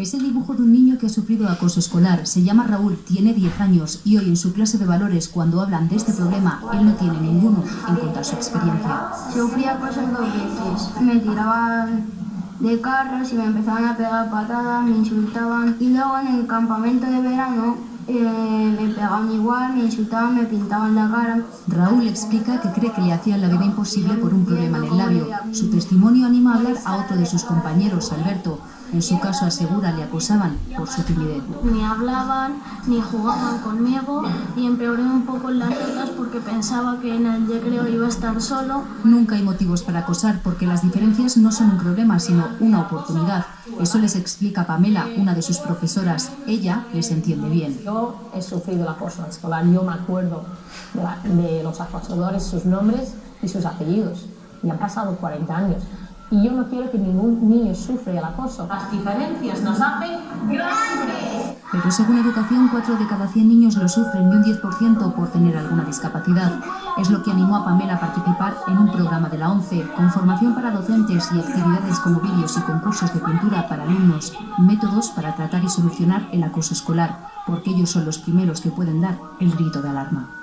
Es el dibujo de un niño que ha sufrido acoso escolar. Se llama Raúl, tiene 10 años y hoy en su clase de valores, cuando hablan de este problema, él no tiene ninguno en contar su experiencia. Sufría cosas dos veces. Me tiraban de carros y me empezaban a pegar patadas, me insultaban. Y luego en el campamento de verano eh, me pegaban igual, me insultaban, me pintaban la cara. Raúl explica que cree que le hacían la vida imposible por un problema en el labio. Su testimonio anima a hablar a otro de sus compañeros, Alberto. En su caso, asegura, le acosaban por su timidez. Ni hablaban, ni jugaban conmigo y empeoré un poco las notas porque pensaba que en el recreo iba a estar solo. Nunca hay motivos para acosar porque las diferencias no son un problema, sino una oportunidad. Eso les explica Pamela, una de sus profesoras. Ella les entiende bien. Yo he sufrido el acoso escolar, yo me acuerdo de, la, de los acosadores, sus nombres y sus apellidos. Y han pasado 40 años. Y yo no quiero que ningún niño sufra el acoso. Las diferencias nos hacen grandes. Pero según Educación, 4 de cada 100 niños lo sufren y un 10% por tener alguna discapacidad. Es lo que animó a Pamela a participar en un programa de la ONCE, con formación para docentes y actividades como vídeos y concursos de pintura para alumnos, métodos para tratar y solucionar el acoso escolar, porque ellos son los primeros que pueden dar el grito de alarma.